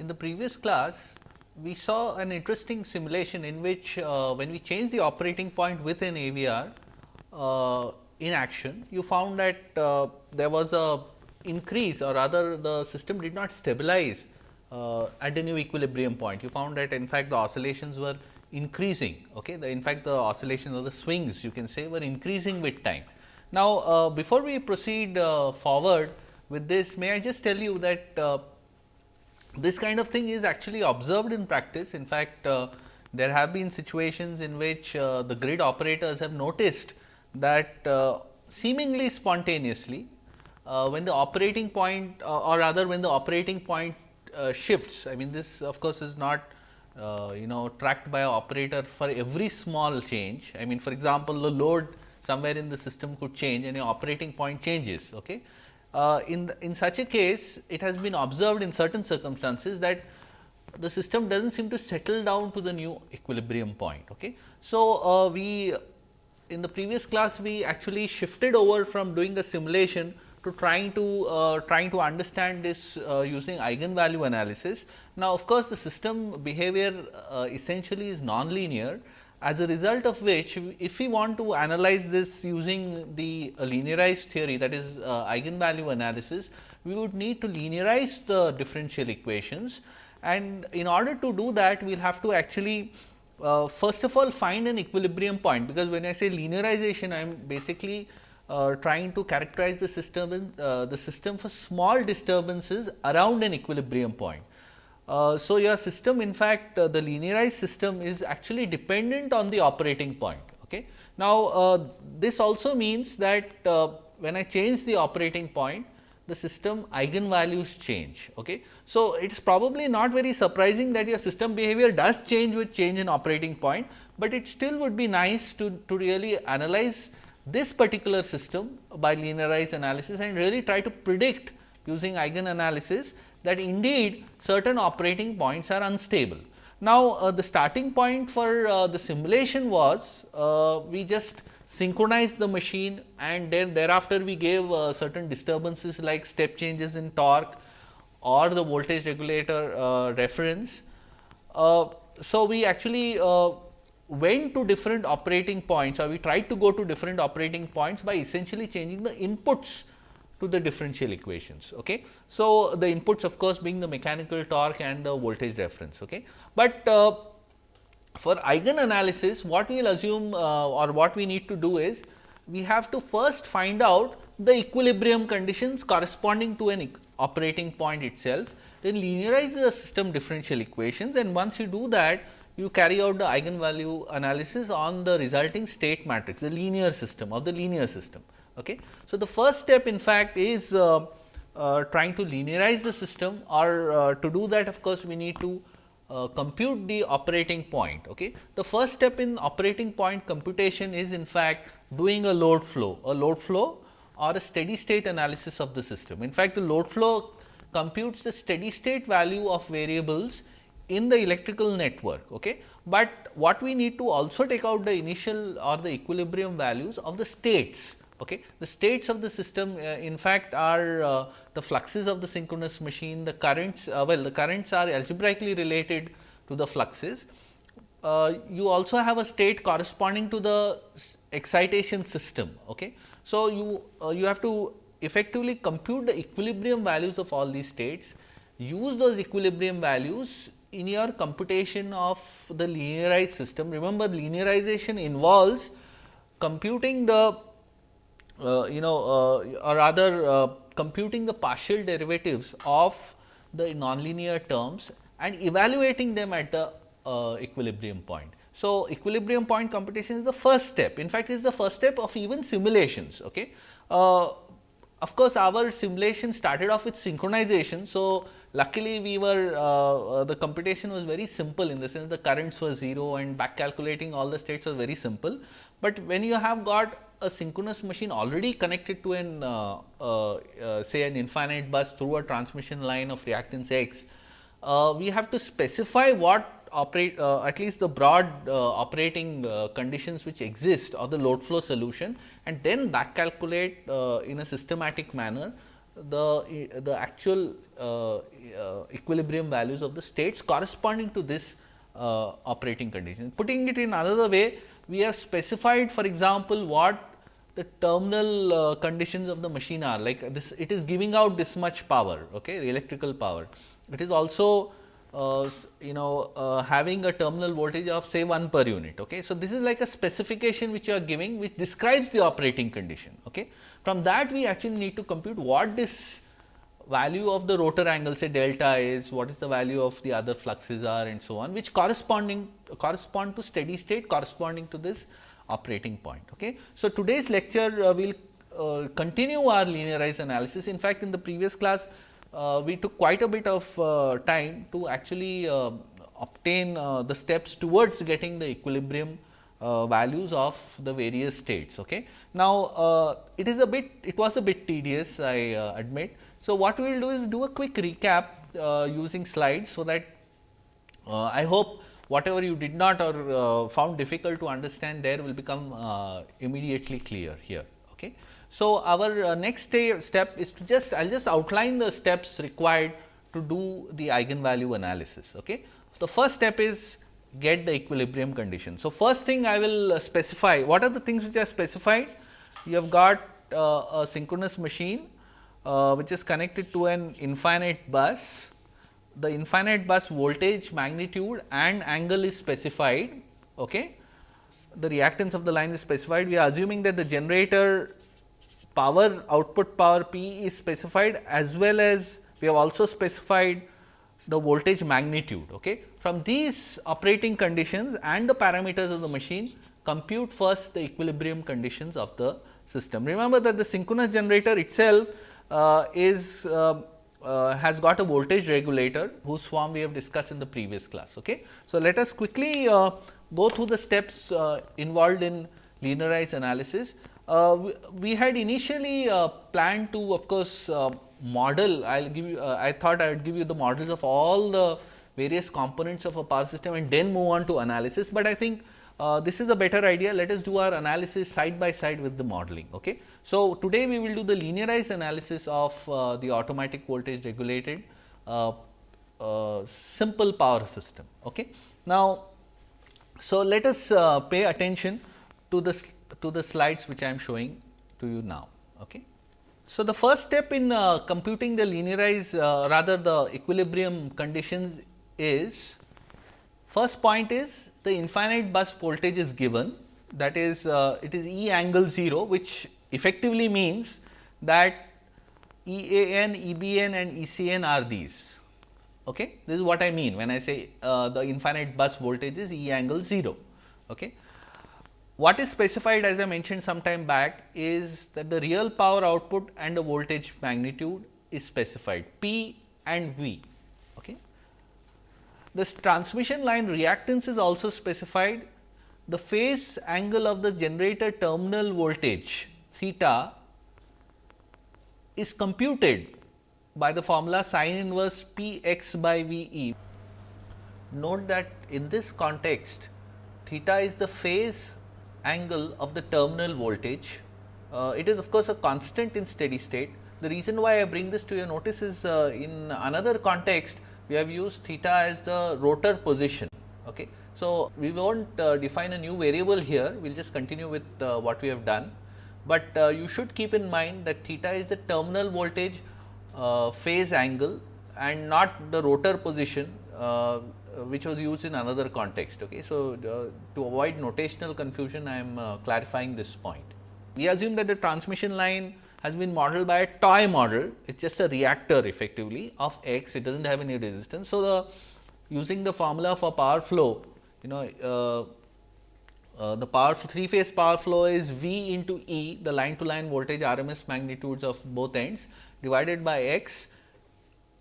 In the previous class, we saw an interesting simulation in which uh, when we change the operating point with an AVR uh, in action, you found that uh, there was a increase or rather the system did not stabilize uh, at the new equilibrium point. You found that in fact, the oscillations were increasing. Okay? The, in fact, the oscillations or the swings you can say were increasing with time. Now, uh, before we proceed uh, forward with this, may I just tell you that this kind of thing is actually observed in practice. In fact, uh, there have been situations in which uh, the grid operators have noticed that uh, seemingly spontaneously, when the operating point or rather when the operating point shifts. I mean, this of course, is not you know tracked by an operator for every small change. I mean, for example, the load somewhere in the system could change and your operating point changes. Okay. Uh, in, the, in such a case, it has been observed in certain circumstances that the system does not seem to settle down to the new equilibrium point. Okay. So, uh, we in the previous class we actually shifted over from doing the simulation to trying to uh, trying to understand this uh, using eigenvalue analysis. Now, of course, the system behavior uh, essentially is nonlinear as a result of which if we want to analyze this using the linearized theory that is uh, eigenvalue analysis, we would need to linearize the differential equations and in order to do that we will have to actually uh, first of all find an equilibrium point because when I say linearization I am basically uh, trying to characterize the system in, uh, the system for small disturbances around an equilibrium point. Uh, so, your system in fact, uh, the linearized system is actually dependent on the operating point. Okay. Now, uh, this also means that uh, when I change the operating point, the system eigenvalues change. Okay. So, it is probably not very surprising that your system behavior does change with change in operating point, but it still would be nice to, to really analyze this particular system by linearized analysis and really try to predict using eigen analysis that indeed certain operating points are unstable. Now, uh, the starting point for uh, the simulation was uh, we just synchronized the machine and then thereafter we gave uh, certain disturbances like step changes in torque or the voltage regulator uh, reference. Uh, so, we actually went to different operating points or we tried to go to different operating points by essentially changing the inputs to the differential equations. Okay. So, the inputs of course, being the mechanical torque and the voltage reference. Okay. But uh, for eigen analysis what we will assume uh, or what we need to do is we have to first find out the equilibrium conditions corresponding to an operating point itself then linearize the system differential equations and once you do that you carry out the eigenvalue analysis on the resulting state matrix the linear system of the linear system. Okay. So, the first step in fact is uh, uh, trying to linearize the system or uh, to do that of course, we need to uh, compute the operating point. Okay. The first step in operating point computation is in fact doing a load flow, a load flow or a steady state analysis of the system. In fact, the load flow computes the steady state value of variables in the electrical network. Okay. But what we need to also take out the initial or the equilibrium values of the states Okay. The states of the system uh, in fact, are uh, the fluxes of the synchronous machine, the currents uh, well the currents are algebraically related to the fluxes. Uh, you also have a state corresponding to the excitation system. Okay. So, you uh, you have to effectively compute the equilibrium values of all these states, use those equilibrium values in your computation of the linearized system. Remember linearization involves computing the you know uh, or rather uh, computing the partial derivatives of the nonlinear terms and evaluating them at the equilibrium point. So, equilibrium point computation is the first step in fact, it is the first step of even simulations. Okay. of course, our simulation started off with synchronization. So, luckily we were uh, the computation was very simple in the sense the currents were 0 and back calculating all the states was very simple. But when you have got a synchronous machine already connected to an uh, uh, uh, say an infinite bus through a transmission line of reactance x, uh, we have to specify what operate uh, at least the broad operating conditions which exist or the load flow solution and then back calculate in a systematic manner the, the actual equilibrium values of the states corresponding to this operating condition. Putting it in another way, we have specified for example, what the terminal uh, conditions of the machine are like this it is giving out this much power okay, electrical power. It is also uh, you know uh, having a terminal voltage of say 1 per unit. Okay. So, this is like a specification which you are giving which describes the operating condition. Okay. From that we actually need to compute what this value of the rotor angle say delta is, what is the value of the other fluxes are and so on which corresponding correspond to steady state corresponding to this operating point. Okay. So, today's lecture uh, will uh, continue our linearized analysis. In fact, in the previous class uh, we took quite a bit of uh, time to actually uh, obtain uh, the steps towards getting the equilibrium values of the various states. Okay. Now, it is a bit it was a bit tedious I admit. So, what we will do is do a quick recap using slides. So, that I hope whatever you did not or uh, found difficult to understand there will become uh, immediately clear here. Okay. So, our uh, next step is to just I will just outline the steps required to do the eigenvalue analysis. Okay. The first step is get the equilibrium condition. So, first thing I will uh, specify what are the things which are specified you have got uh, a synchronous machine uh, which is connected to an infinite bus the infinite bus voltage magnitude and angle is specified. Okay. The reactance of the line is specified. We are assuming that the generator power output power P is specified as well as we have also specified the voltage magnitude. Okay. From these operating conditions and the parameters of the machine compute first the equilibrium conditions of the system. Remember that the synchronous generator itself uh, is uh, uh, has got a voltage regulator whose form we have discussed in the previous class. Okay. So, let us quickly uh, go through the steps uh, involved in linearized analysis. Uh, we, we, had initially uh, planned to of course, uh, model I will give you I thought I would give you the models of all the various components of a power system and then move on to analysis, but I think this is a better idea let us do our analysis side by side with the modeling. Okay. So, today we will do the linearized analysis of uh, the automatic voltage regulated uh, uh, simple power system. Okay. Now, so let us uh, pay attention to the to the slides which I am showing to you now. Okay. So, the first step in uh, computing the linearized uh, rather the equilibrium conditions is first point is the infinite bus voltage is given that is it is E angle 0 which effectively means that EAN, EBN and ECN are these. Okay? This is what I mean when I say uh, the infinite bus voltage is E angle 0. Okay? What is specified as I mentioned some time back is that the real power output and the voltage magnitude is specified P and V. Okay? This transmission line reactance is also specified. The phase angle of the generator terminal voltage theta is computed by the formula sin inverse p x by v e. Note that in this context theta is the phase angle of the terminal voltage. Uh, it is of course, a constant in steady state. The reason why I bring this to your notice is uh, in another context we have used theta as the rotor position. Okay. So, we will not uh, define a new variable here, we will just continue with uh, what we have done but uh, you should keep in mind that theta is the terminal voltage uh, phase angle and not the rotor position uh, which was used in another context. Okay. So, uh, to avoid notational confusion I am uh, clarifying this point. We assume that the transmission line has been modeled by a toy model, it is just a reactor effectively of x, it does not have any resistance. So, the using the formula for power flow, you know uh, the power three phase power flow is V into E the line to line voltage RMS magnitudes of both ends divided by x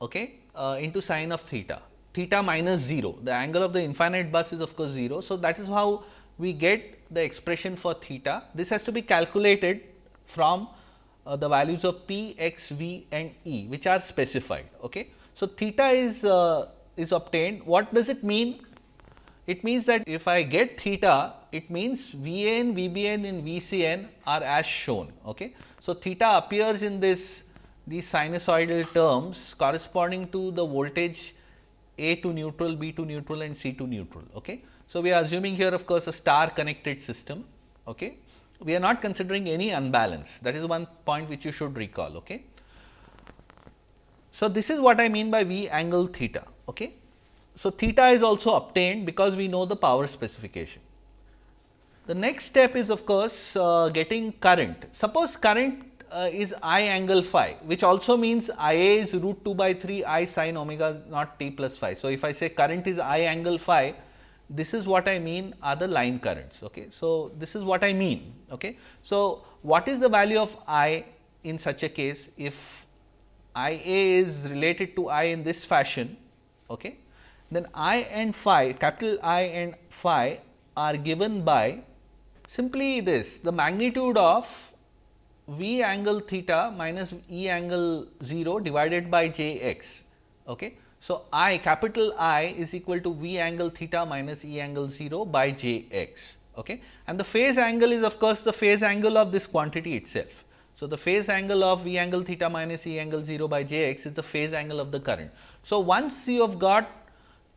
okay, uh, into sine of theta, theta minus 0 the angle of the infinite bus is of course 0. So, that is how we get the expression for theta this has to be calculated from uh, the values of p, x, v and e which are specified. Okay. So, theta is uh, is obtained what does it mean it means that if I get theta, it means VN, VBN and VCN are as shown. Okay. So, theta appears in this these sinusoidal terms corresponding to the voltage A to neutral, B to neutral and C to neutral. Okay. So, we are assuming here of course, a star connected system. Okay. We are not considering any unbalance that is one point which you should recall. Okay. So, this is what I mean by V angle theta. Okay. So, theta is also obtained because we know the power specification. The next step is of course, uh, getting current. Suppose current uh, is I angle phi which also means I a is root 2 by 3 I sin omega naught t plus phi. So, if I say current is I angle phi this is what I mean are the line currents. Okay. So, this is what I mean. Okay. So, what is the value of I in such a case if I a is related to I in this fashion, okay, then I and phi capital I and phi are given by simply this the magnitude of v angle theta minus e angle 0 divided by j x. Okay. So, I capital I is equal to v angle theta minus e angle 0 by j x. Okay. And the phase angle is of course, the phase angle of this quantity itself. So, the phase angle of v angle theta minus e angle 0 by j x is the phase angle of the current. So, once you have got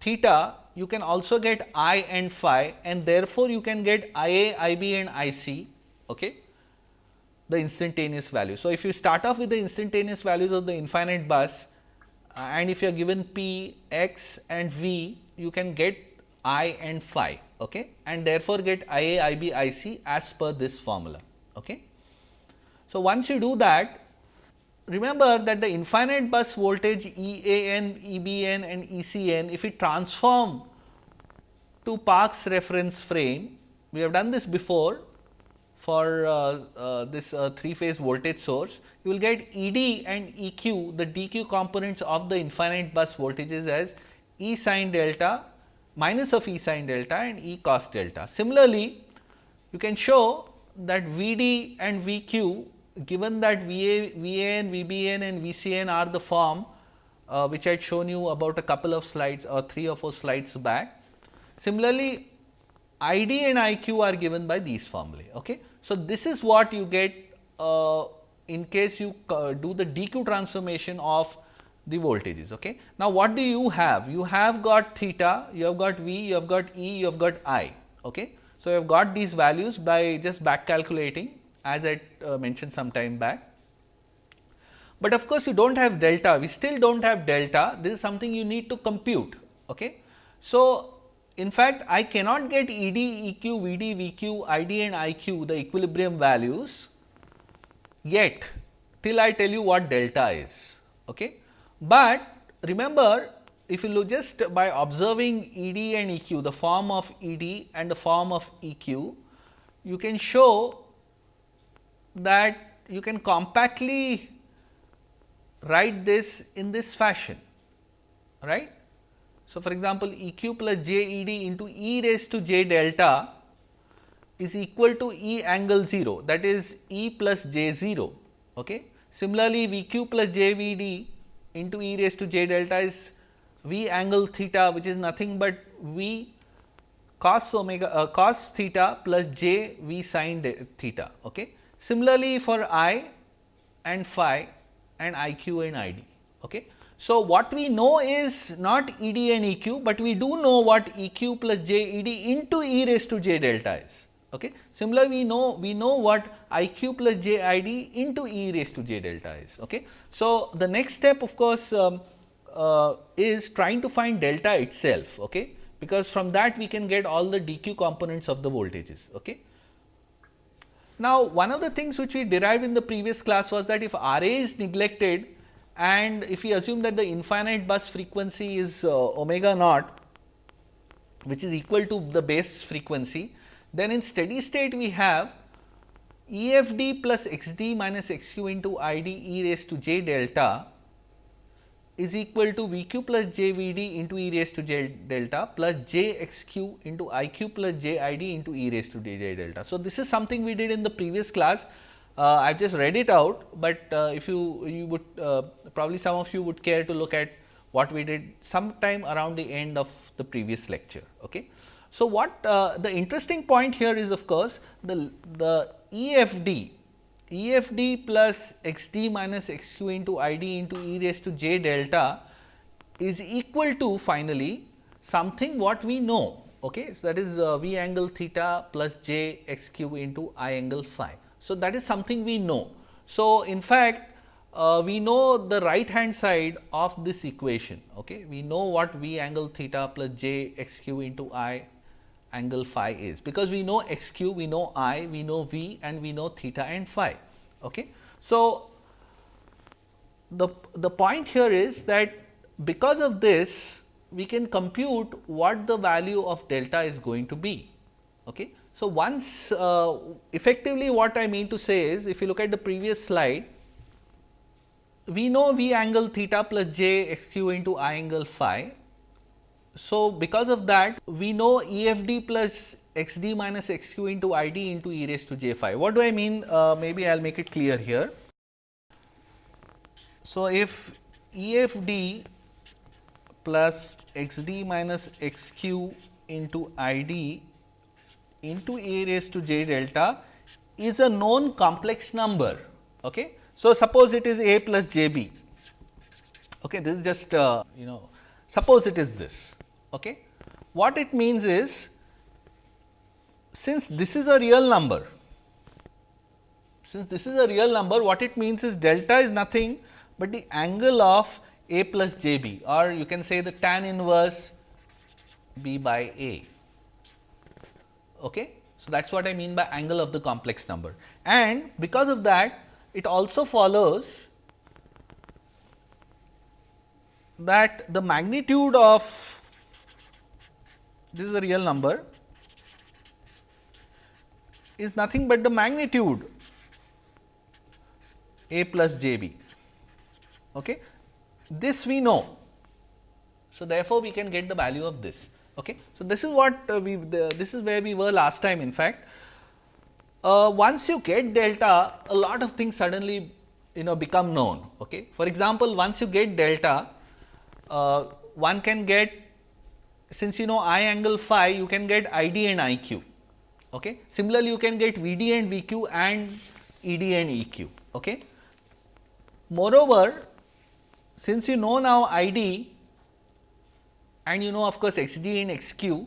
theta, you can also get I and phi and therefore, you can get I A, I B and I C. Okay the instantaneous value. So, if you start off with the instantaneous values of the infinite bus uh, and if you are given p, x and v, you can get i and phi okay? and therefore, get I A, I B, I C as per this formula. Okay? So, once you do that, remember that the infinite bus voltage E A n, E B n and E C n, if we transform to Park's reference frame, we have done this before for uh, uh, this uh, three phase voltage source, you will get E d and E q the d q components of the infinite bus voltages as E sin delta minus of E sin delta and E cos delta. Similarly, you can show that V d and V q given that V a, V a n, V b n and V c n are the form uh, which I had shown you about a couple of slides or 3 or 4 slides back. Similarly, I d and I q are given by these formulae. Okay. So, this is what you get uh, in case you uh, do the dq transformation of the voltages. Okay. Now, what do you have? You have got theta, you have got V, you have got E, you have got I. Okay. So, you have got these values by just back calculating as I uh, mentioned some time back. But of course, you do not have delta, we still do not have delta, this is something you need to compute. Okay. So, in fact, I cannot get E d, E q, V d, V q, I d and I q the equilibrium values yet till I tell you what delta is. Okay. But remember if you look just by observing E d and E q the form of E d and the form of E q, you can show that you can compactly write this in this fashion right so, for example, E q plus j E d into e raised to j delta is equal to E angle 0 that is E plus j 0. Okay. Similarly, V q plus j V d into e raised to j delta is V angle theta which is nothing but V cos omega uh, cos theta plus j V sin theta. Okay. Similarly, for I and phi and I q and I d. Okay. So, what we know is not E d and E q, but we do know what E q plus j E d into e raised to j delta is. Okay. Similarly, we know we know what I q plus j I d into e raised to j delta is. Okay. So, the next step of course, um, uh, is trying to find delta itself, okay, because from that we can get all the dq components of the voltages. Okay. Now, one of the things which we derived in the previous class was that if R a is neglected, and if we assume that the infinite bus frequency is uh, omega naught which is equal to the base frequency, then in steady state we have E f d plus x d minus x q into I d e raised to j delta is equal to V q plus j v d into e raised to j delta plus j x q into I q plus j i d into e raised to j delta. So, this is something we did in the previous class uh, I have just read it out, but uh, if you you would uh, probably some of you would care to look at what we did sometime around the end of the previous lecture. Okay. So, what uh, the interesting point here is of course, the, the EFD EFD plus XD minus XQ into ID into e raised to j delta is equal to finally something what we know. Okay. So, that is uh, V angle theta plus j x q into I angle phi. So, that is something we know. So, in fact, uh, we know the right hand side of this equation. Okay. We know what V angle theta plus j x q into I angle phi is, because we know x q, we know I, we know V and we know theta and phi. Okay. So, the, the point here is that because of this we can compute what the value of delta is going to be. Okay. So, once uh, effectively what I mean to say is if you look at the previous slide, we know V angle theta plus j x q into I angle phi. So, because of that we know EFD plus x d minus x q into I d into e raised to j phi. What do I mean? Uh, maybe I will make it clear here. So, if EFD plus x d minus x q into I d into a raised to j delta is a known complex number. Okay. So, suppose it is a plus j b. Okay, this is just uh, you know suppose it is this. Okay. What it means is since this is a real number, since this is a real number what it means is delta is nothing but the angle of a plus j b or you can say the tan inverse b by a. Okay. So, that is what I mean by angle of the complex number and because of that it also follows that the magnitude of this is a real number is nothing but the magnitude a plus j b. Okay. This we know. So, therefore, we can get the value of this. Okay. So, this is what uh, we the, this is where we were last time in fact. Uh, once you get delta a lot of things suddenly you know become known. Okay. For example, once you get delta uh, one can get since you know I angle phi you can get I d and I q. Okay. Similarly, you can get V d and V q and E d and E q. Okay. Moreover, since you know now I d and you know of course, x d and x q,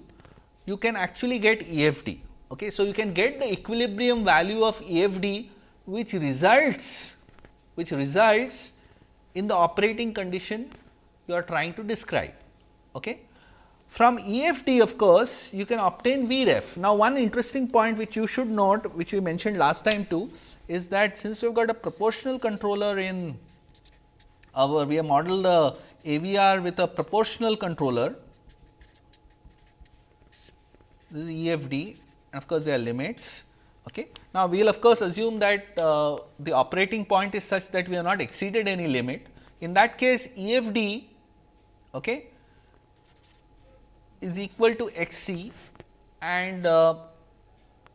you can actually get E f d. Okay. So, you can get the equilibrium value of E f d which results which results in the operating condition you are trying to describe. Okay. From EFD of course, you can obtain VREF. Now, one interesting point which you should note which we mentioned last time too is that since we have got a proportional controller in our we have modeled the AVR with a proportional controller this is EFD and of course, there are limits. Okay. Now, we will of course, assume that uh, the operating point is such that we have not exceeded any limit. In that case EFD okay, is equal to x c and uh,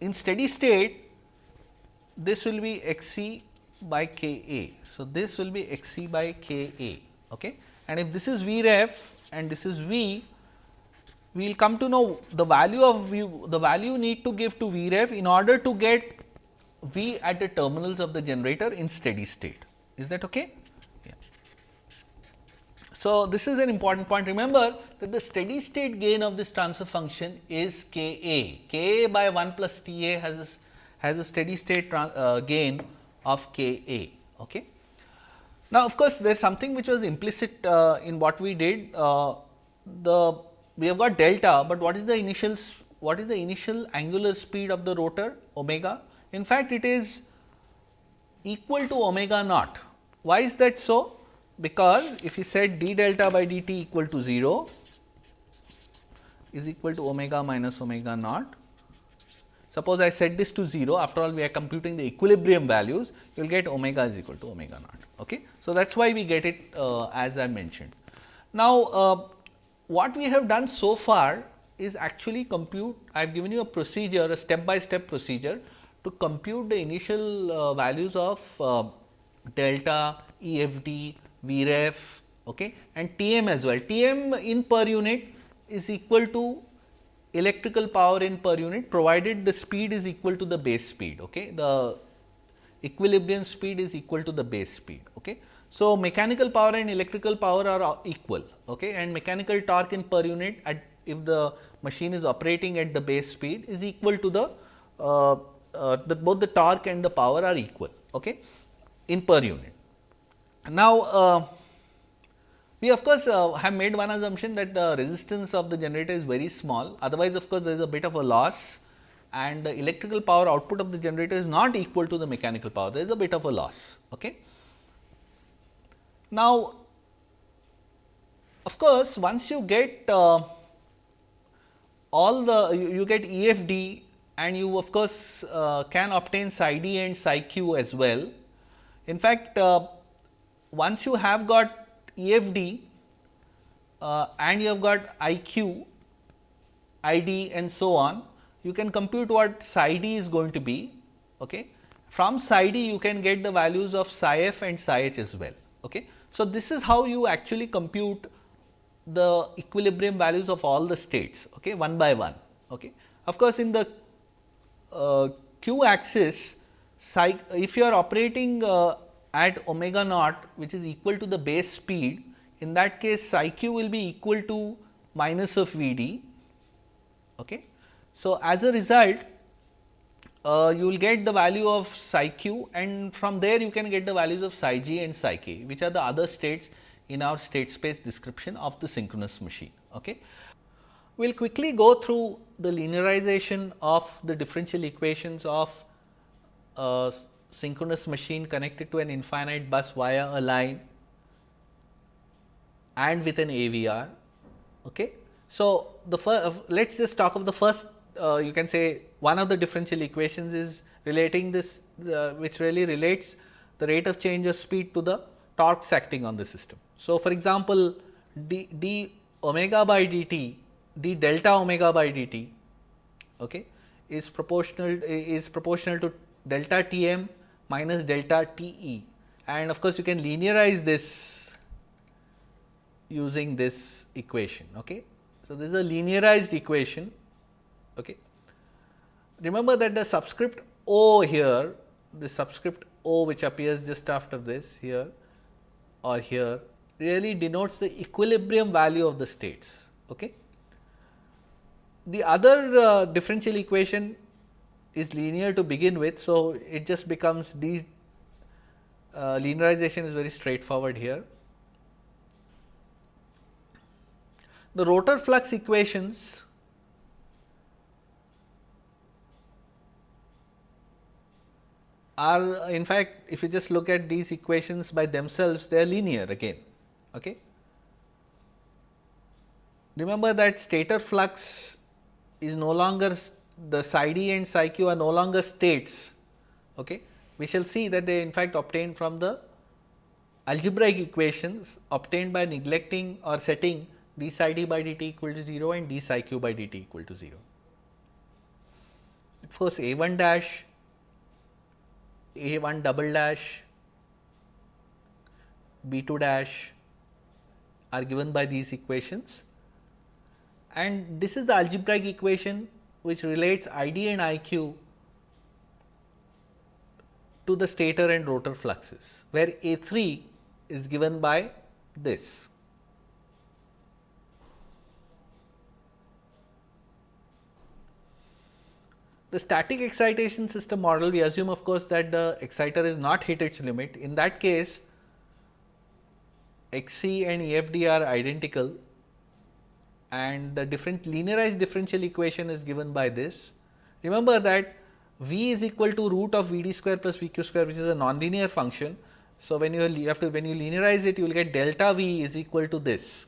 in steady state this will be x c by k a. So, this will be x c by k a okay. and if this is V ref and this is V, we will come to know the value of V, the value need to give to V ref in order to get V at the terminals of the generator in steady state. Is that okay? Yeah. So, this is an important point. Remember that the steady state gain of this transfer function is K A. K A by 1 plus T A has a, has a steady state uh, gain of K A. Okay. Now, of course, there is something which was implicit uh, in what we did. Uh, the we have got delta, but what is the initial what is the initial angular speed of the rotor omega? In fact, it is equal to omega naught. Why is that so? Because if you set d delta by dt equal to 0 is equal to omega minus omega naught. Suppose I set this to 0 after all we are computing the equilibrium values you will get omega is equal to omega naught. Okay. So, that is why we get it uh, as I mentioned. Now, uh, what we have done so far is actually compute I have given you a procedure a step by step procedure to compute the initial uh, values of uh, delta, EFD, Vref okay, and Tm as well. Tm in per unit is equal to electrical power in per unit provided the speed is equal to the base speed. Okay. The equilibrium speed is equal to the base speed. Okay. So, mechanical power and electrical power are equal okay, and mechanical torque in per unit at if the machine is operating at the base speed is equal to the, uh, uh, the both the torque and the power are equal okay, in per unit. Now, uh, we of course, uh, have made one assumption that the resistance of the generator is very small otherwise of course, there is a bit of a loss and the electrical power output of the generator is not equal to the mechanical power there is a bit of a loss. Okay. Now, of course, once you get uh, all the you, you, get EFD and you of course, uh, can obtain psi d and psi q as well. In fact, uh, once you have got EFD uh, and you have got IQ, ID and so on, you can compute what psi d is going to be. Okay. From psi d you can get the values of psi f and psi h as well. Okay. So, this is how you actually compute the equilibrium values of all the states okay, one by one. Okay. Of course, in the uh, q axis if you are operating uh, at omega naught which is equal to the base speed in that case psi q will be equal to minus of V d. Okay. So, as a result uh, you will get the value of psi q and from there you can get the values of psi g and psi k which are the other states in our state space description of the synchronous machine. Okay. We will quickly go through the linearization of the differential equations of a synchronous machine connected to an infinite bus via a line and with an AVR. Okay. So, the first let us just talk of the first uh, you can say one of the differential equations is relating this uh, which really relates the rate of change of speed to the torques acting on the system. So, for example, d, d omega by dt, d delta omega by dt okay, is proportional is proportional to delta T m minus delta T e and of course, you can linearize this using this equation. Okay. So, this is a linearized equation. Okay. Remember that the subscript O here, the subscript O which appears just after this here or here really denotes the equilibrium value of the states. Okay. The other uh, differential equation is linear to begin with. So, it just becomes these uh, linearization is very straightforward here. The rotor flux equations are in fact, if you just look at these equations by themselves, they are linear again. Okay. Remember that stator flux is no longer the psi d and psi q are no longer states. Okay. We shall see that they in fact obtained from the algebraic equations obtained by neglecting or setting d psi d by dt equal to 0 and d psi q by dt equal to 0. Of course, a 1 dash, a 1 double dash, b 2 dash are given by these equations and this is the algebraic equation which relates I d and I q to the stator and rotor fluxes, where A 3 is given by this. The static excitation system model, we assume of course, that the exciter is not hit its limit. In that case, Xc and EFD are identical and the different linearized differential equation is given by this. Remember that v is equal to root of v d square plus v q square which is a nonlinear function. So, when you, have to when you linearize it you will get delta v is equal to this.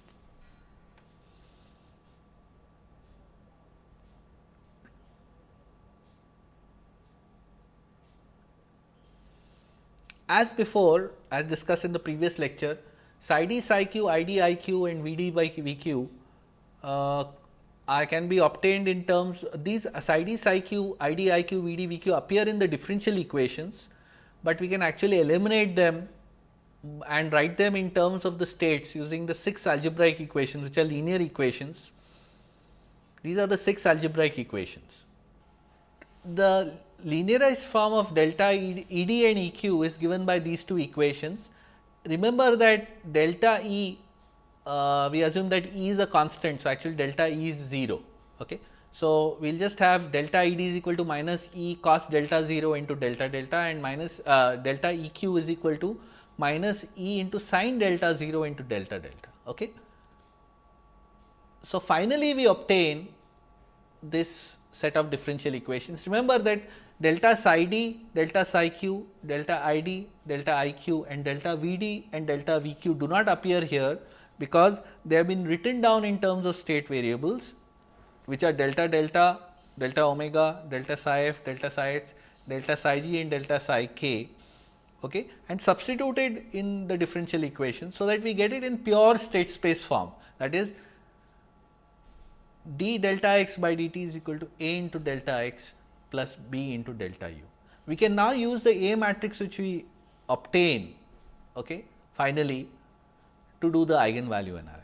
As before as discussed in the previous lecture psi d psi q i d i q and v d by v q uh, can be obtained in terms these psi d psi q i d i q v d v q appear in the differential equations, but we can actually eliminate them and write them in terms of the states using the 6 algebraic equations which are linear equations. These are the 6 algebraic equations. The linearized form of delta ED and EQ is given by these two equations. Remember that delta E, uh, we assume that E is a constant. So, actually delta E is 0. Okay. So, we will just have delta ED is equal to minus E cos delta 0 into delta delta and minus uh, delta EQ is equal to minus E into sin delta 0 into delta delta. Okay. So, finally, we obtain this set of differential equations. Remember that delta psi d, delta psi q, delta i d, delta i q and delta v d and delta v q do not appear here, because they have been written down in terms of state variables which are delta delta, delta omega, delta psi f, delta psi h, delta psi g and delta psi k okay, and substituted in the differential equation. So, that we get it in pure state space form that is d delta x by dt is equal to a into delta x plus b into delta u. We can now use the A matrix which we obtain okay, finally, to do the eigenvalue analysis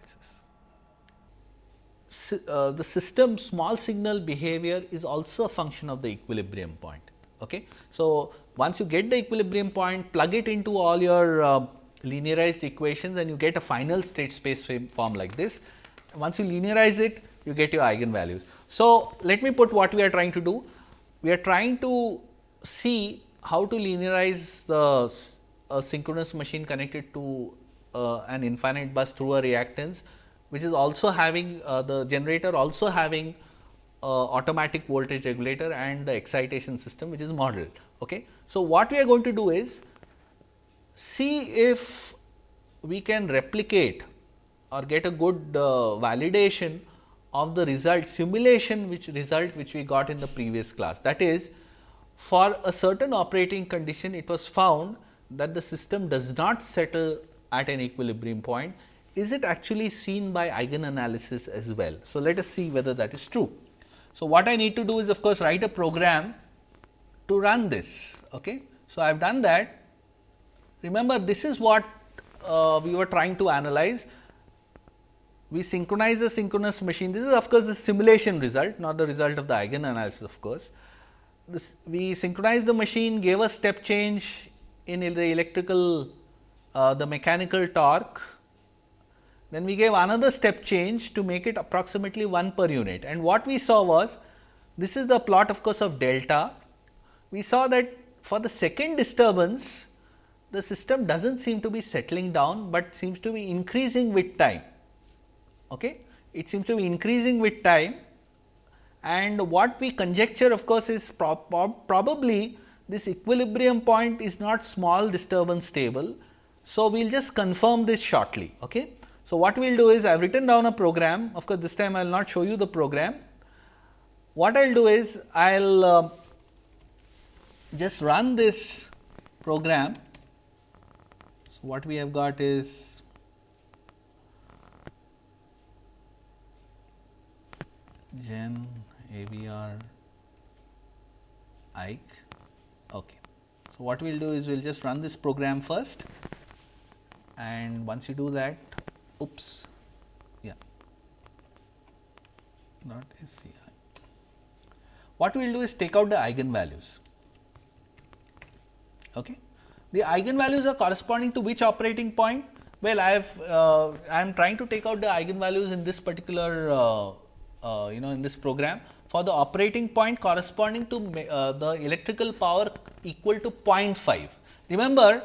uh, the system small signal behavior is also a function of the equilibrium point. Okay. So, once you get the equilibrium point plug it into all your uh, linearized equations and you get a final state space form like this. Once you linearize it you get your eigenvalues. So, let me put what we are trying to do. We are trying to see how to linearize the uh, synchronous machine connected to uh, an infinite bus through a reactance which is also having uh, the generator also having uh, automatic voltage regulator and the excitation system which is modeled. Okay. So, what we are going to do is see if we can replicate or get a good uh, validation of the result simulation which result which we got in the previous class. That is for a certain operating condition it was found that the system does not settle at an equilibrium point is it actually seen by eigen analysis as well. So, let us see whether that is true. So, what I need to do is of course, write a program to run this. Okay. So, I have done that. Remember this is what uh, we were trying to analyze. We synchronize the synchronous machine. This is of course, the simulation result not the result of the eigen analysis of course. This, we synchronize the machine gave a step change in the electrical uh, the mechanical torque then we gave another step change to make it approximately 1 per unit and what we saw was this is the plot of course of delta. We saw that for the second disturbance the system does not seem to be settling down, but seems to be increasing with time. Okay? It seems to be increasing with time and what we conjecture of course, is probably this equilibrium point is not small disturbance stable. So, we will just confirm this shortly. Okay? So, what we will do is I have written down a program of course, this time I will not show you the program. What I will do is I will uh, just run this program. So, what we have got is gen AVR Ike. Okay. So, what we will do is we will just run this program first and once you do that oops yeah not SCI. What we will do is take out the eigenvalues. Okay. The eigenvalues are corresponding to which operating point? Well, I have uh, I am trying to take out the eigenvalues in this particular uh, uh, you know in this program for the operating point corresponding to uh, the electrical power equal to 0.5. Remember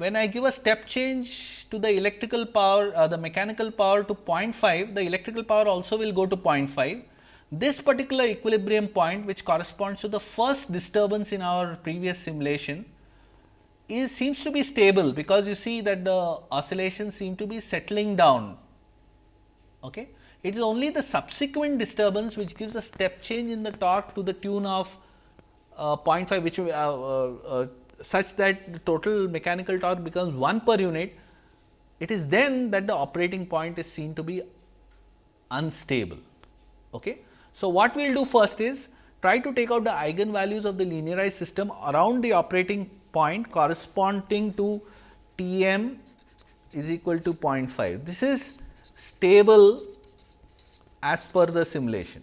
when I give a step change to the electrical power, uh, the mechanical power to 0.5, the electrical power also will go to 0.5. This particular equilibrium point which corresponds to the first disturbance in our previous simulation is seems to be stable because you see that the oscillations seem to be settling down. Okay. It is only the subsequent disturbance which gives a step change in the torque to the tune of uh, 0.5 which uh, uh, uh such that the total mechanical torque becomes 1 per unit, it is then that the operating point is seen to be unstable. Okay. So, what we will do first is try to take out the eigenvalues of the linearized system around the operating point corresponding to T m is equal to 0.5. This is stable as per the simulation.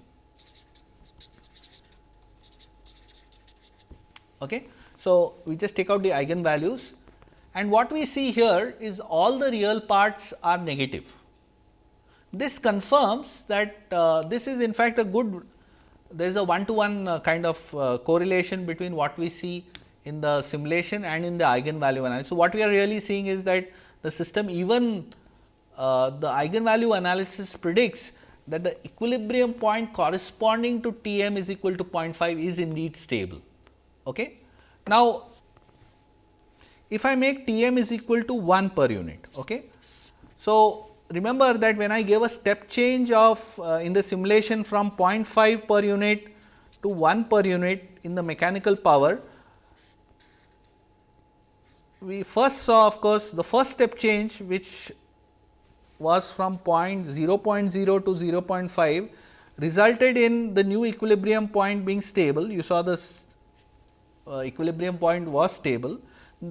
Okay. So, we just take out the eigenvalues and what we see here is all the real parts are negative. This confirms that uh, this is in fact a good there is a one to one uh, kind of uh, correlation between what we see in the simulation and in the eigenvalue analysis. So, what we are really seeing is that the system even uh, the eigenvalue analysis predicts that the equilibrium point corresponding to T m is equal to 0.5 is indeed stable. Okay. Now, if I make T m is equal to 1 per unit. Okay. So, remember that when I gave a step change of uh, in the simulation from 0.5 per unit to 1 per unit in the mechanical power, we first saw of course, the first step change which was from point 0 0.0 to 0 0.5 resulted in the new equilibrium point being stable. You saw the uh, equilibrium point was stable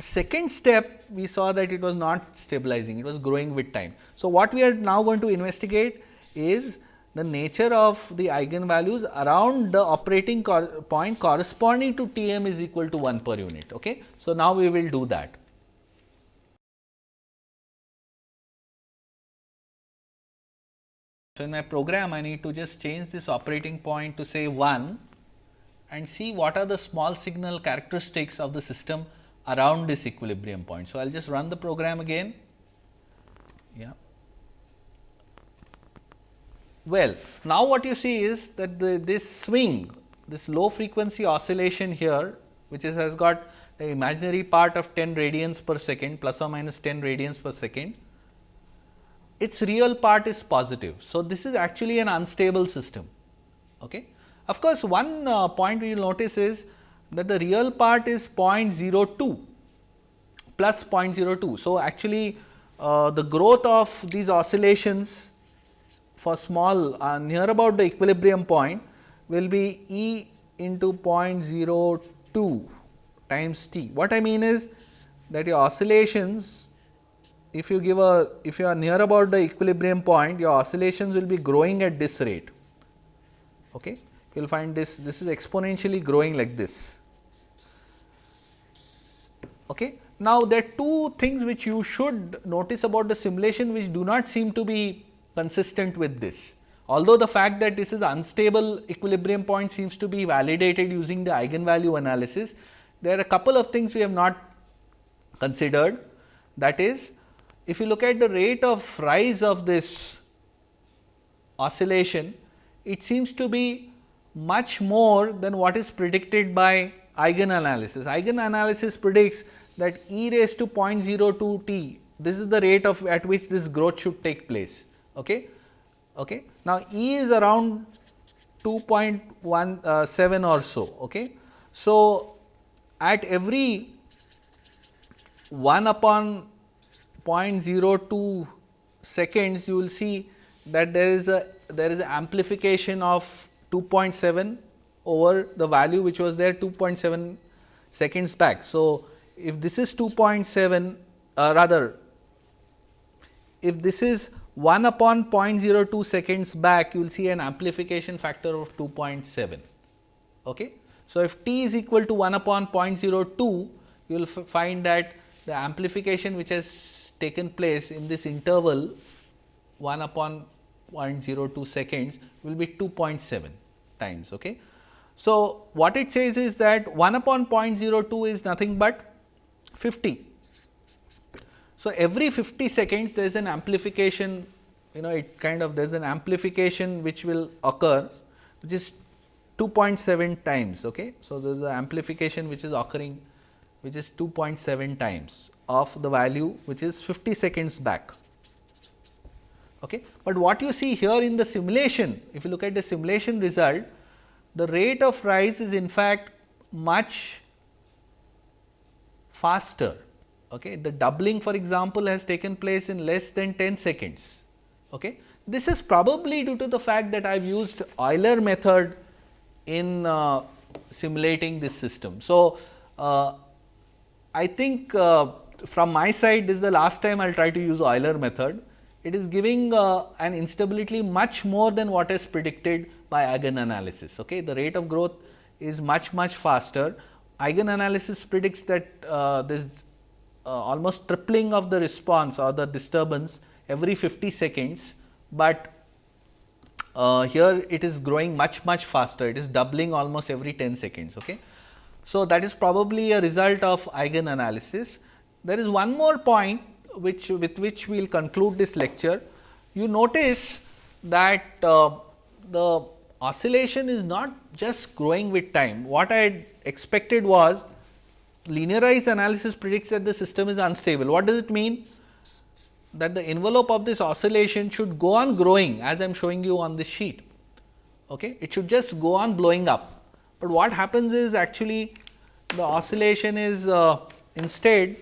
second step we saw that it was not stabilizing, it was growing with time. So, what we are now going to investigate is the nature of the eigenvalues around the operating cor point corresponding to T m is equal to 1 per unit. Okay. So, now we will do that. So, in my program I need to just change this operating point to say 1 and see what are the small signal characteristics of the system around this equilibrium point. So, I will just run the program again. Yeah. Well, now what you see is that the, this swing, this low frequency oscillation here, which is, has got the imaginary part of 10 radians per second plus or minus 10 radians per second, its real part is positive. So, this is actually an unstable system. Okay. Of course, one uh, point we will notice is that the real part is 0.02 plus 0.02. So, actually uh, the growth of these oscillations for small uh, near about the equilibrium point will be E into 0.02 times t. What I mean is that your oscillations if you give a if you are near about the equilibrium point your oscillations will be growing at this rate. Okay you will find this, this is exponentially growing like this. Okay. Now, there are two things which you should notice about the simulation which do not seem to be consistent with this. Although the fact that this is unstable equilibrium point seems to be validated using the eigenvalue analysis, there are a couple of things we have not considered. That is, if you look at the rate of rise of this oscillation, it seems to be much more than what is predicted by eigen analysis. Eigen analysis predicts that e raised to 0.02 t, this is the rate of at which this growth should take place. Okay. Okay. Now, e is around 2.17 or so. Okay. So, at every 1 upon 0.02 seconds, you will see that there is a there is amplification of 2.7 over the value which was there 2.7 seconds back. So, if this is 2.7 uh, rather if this is 1 upon 0.02 seconds back you will see an amplification factor of 2.7. Okay. So, if t is equal to 1 upon 0.02 you will find that the amplification which has taken place in this interval 1 upon 0.02 seconds will be 2.7 times. Okay. So, what it says is that 1 upon 0.02 is nothing but 50. So, every 50 seconds there is an amplification you know it kind of there is an amplification which will occur which is 2.7 times. Okay. So, there is an amplification which is occurring which is 2.7 times of the value which is 50 seconds back. Okay. But what you see here in the simulation, if you look at the simulation result, the rate of rise is in fact much faster. Okay. The doubling for example, has taken place in less than 10 seconds. Okay. This is probably due to the fact that I have used Euler method in uh, simulating this system. So, uh, I think uh, from my side this is the last time I will try to use Euler method it is giving uh, an instability much more than what is predicted by eigen analysis. Okay. The rate of growth is much much faster. Eigen analysis predicts that uh, this uh, almost tripling of the response or the disturbance every 50 seconds, but uh, here it is growing much much faster it is doubling almost every 10 seconds. Okay. So, that is probably a result of eigen analysis. There is one more point which with which we will conclude this lecture. You notice that uh, the oscillation is not just growing with time. What I had expected was linearized analysis predicts that the system is unstable. What does it mean? That the envelope of this oscillation should go on growing as I am showing you on this sheet. Okay? It should just go on blowing up but what happens is actually the oscillation is uh, instead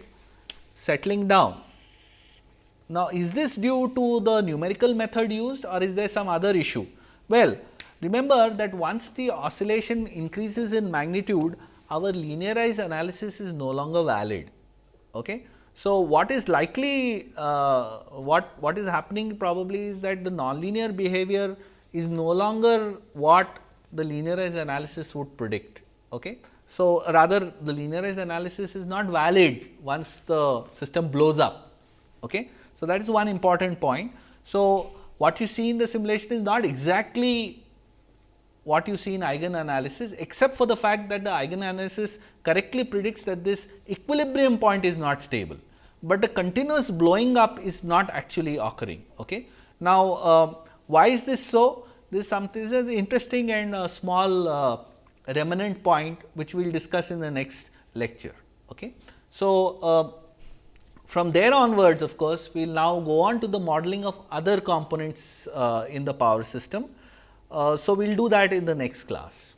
settling down. Now, is this due to the numerical method used or is there some other issue? Well, remember that once the oscillation increases in magnitude, our linearized analysis is no longer valid. Okay? So, what is likely, uh, what, what is happening probably is that the nonlinear behavior is no longer what the linearized analysis would predict. Okay. So, rather the linearized analysis is not valid once the system blows up. Okay. So, that is one important point. So, what you see in the simulation is not exactly what you see in eigen analysis, except for the fact that the eigen analysis correctly predicts that this equilibrium point is not stable, but the continuous blowing up is not actually occurring. Okay. Now, uh, why is this so? This is something this is interesting and a small uh, remnant point which we will discuss in the next lecture. Okay. So, uh, from there onwards of course, we will now go on to the modeling of other components uh, in the power system. Uh, so, we will do that in the next class.